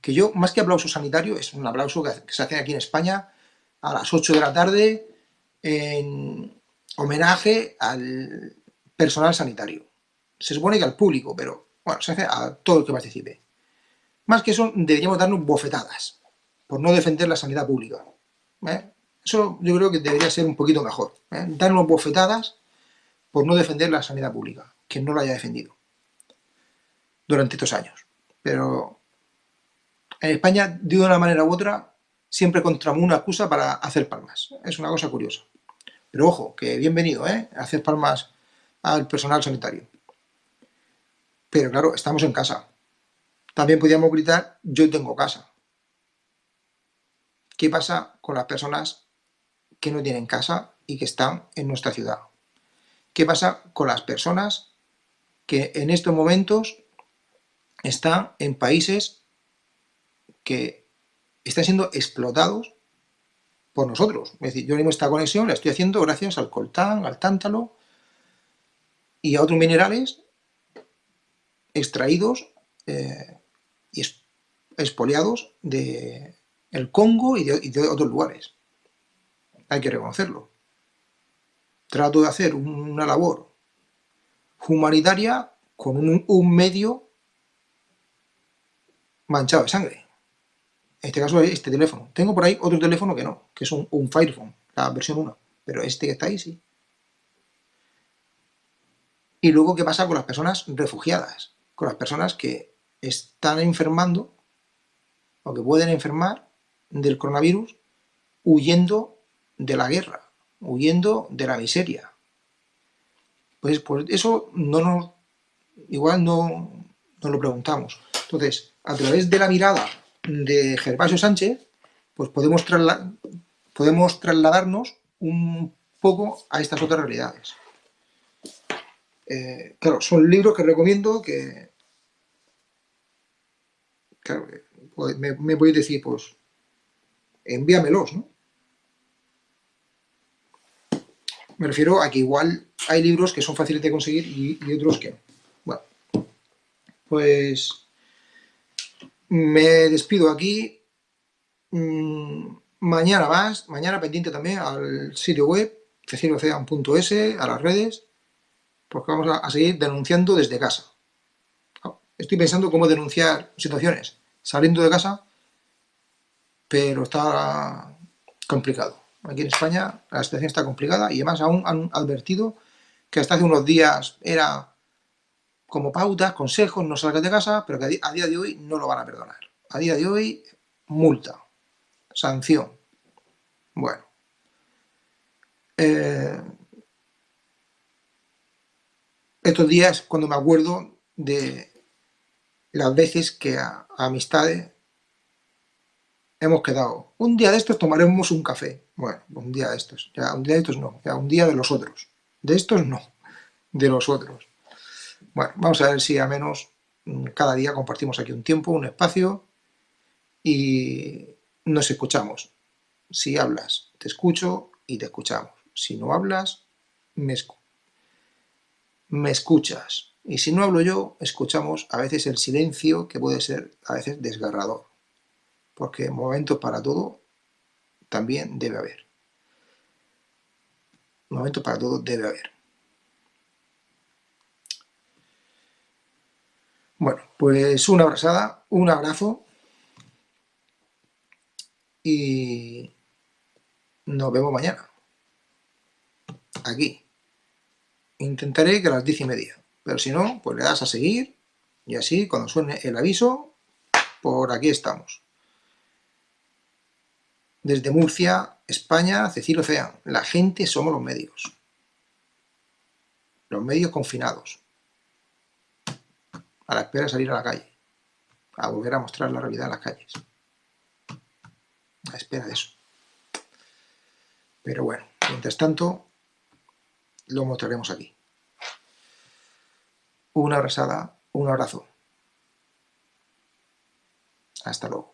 que yo, más que aplauso sanitario, es un aplauso que se hace aquí en España a las 8 de la tarde en homenaje al personal sanitario. Se supone que al público, pero bueno, se hace a todo el que participe. Más que eso, deberíamos darnos bofetadas por no defender la sanidad pública. ¿eh? Eso yo creo que debería ser un poquito mejor. ¿eh? Darnos bofetadas por no defender la sanidad pública, que no la haya defendido durante estos años. Pero en España, de una manera u otra, siempre encontramos una excusa para hacer palmas. Es una cosa curiosa. Pero ojo, que bienvenido, ¿eh? Hacer palmas al personal sanitario. Pero claro, estamos en casa. También podríamos gritar, yo tengo casa. ¿Qué pasa con las personas que no tienen casa y que están en nuestra ciudad? ¿Qué pasa con las personas que en estos momentos están en países que están siendo explotados por nosotros? Es decir, yo mismo esta conexión la estoy haciendo gracias al coltán, al tántalo y a otros minerales extraídos eh, y expoliados de el Congo y de, otros lugares. Hay que reconocerlo. Trato de hacer una labor humanitaria con un, medio manchado de sangre. En este caso es este teléfono. Tengo por ahí otro teléfono que no, que es un, un Firephone, la versión 1. Pero este que está ahí sí. Y luego, ¿qué pasa con las personas refugiadas? Con las personas que están enfermando o que pueden enfermar del coronavirus huyendo de la guerra, huyendo de la miseria. Pues por eso no nos, igual no lo preguntamos. Entonces, a través de la mirada de Gervasio Sánchez, pues podemos, podemos trasladarnos un poco a estas otras realidades. Eh, claro, son libros que recomiendo que... Claro, pues, me, me a decir, pues, envíamelos, ¿no? Me refiero a que igual hay libros que son fáciles de conseguir y, otros que no. Bueno, pues me despido aquí. Mm, mañana más, mañana pendiente también al sitio web, ceciliocean.es, a las redes, porque vamos a seguir denunciando desde casa. Estoy pensando cómo denunciar situaciones saliendo de casa pero está complicado. Aquí en España la situación está complicada y además aún han advertido que hasta hace unos días era como pautas, consejos, no salgas de casa, pero que a día de hoy no lo van a perdonar. A día de hoy, multa, sanción. Bueno. Eh, estos días cuando me acuerdo de las veces que a amistades hemos quedado, un día de estos tomaremos un café. Bueno, un día de estos, ya un día de estos no, ya un día de los otros. De estos no, de los otros. Bueno, vamos a ver si a menos mm, cada día compartimos aquí un tiempo, un espacio y nos escuchamos. Si hablas, te escucho y te escuchamos. Si no hablas, me, me escuchas. Y si no hablo yo, escuchamos a veces el silencio que puede ser a veces desgarrador porque momentos para todo también debe haber. Momentos para todo debe haber. Bueno, pues una abrazada, un abrazo y nos vemos mañana. Aquí. Intentaré que a las diez y media, pero si no, pues le das a seguir y así cuando suene el aviso, por aquí estamos desde Murcia, España, Cecilio Ocean. La gente somos los medios. Los medios confinados. A la espera de salir a la calle. A volver a mostrar la realidad en las calles. A la espera de eso. Pero bueno, mientras tanto, lo mostraremos aquí. Una abrazada, un abrazo. Hasta luego.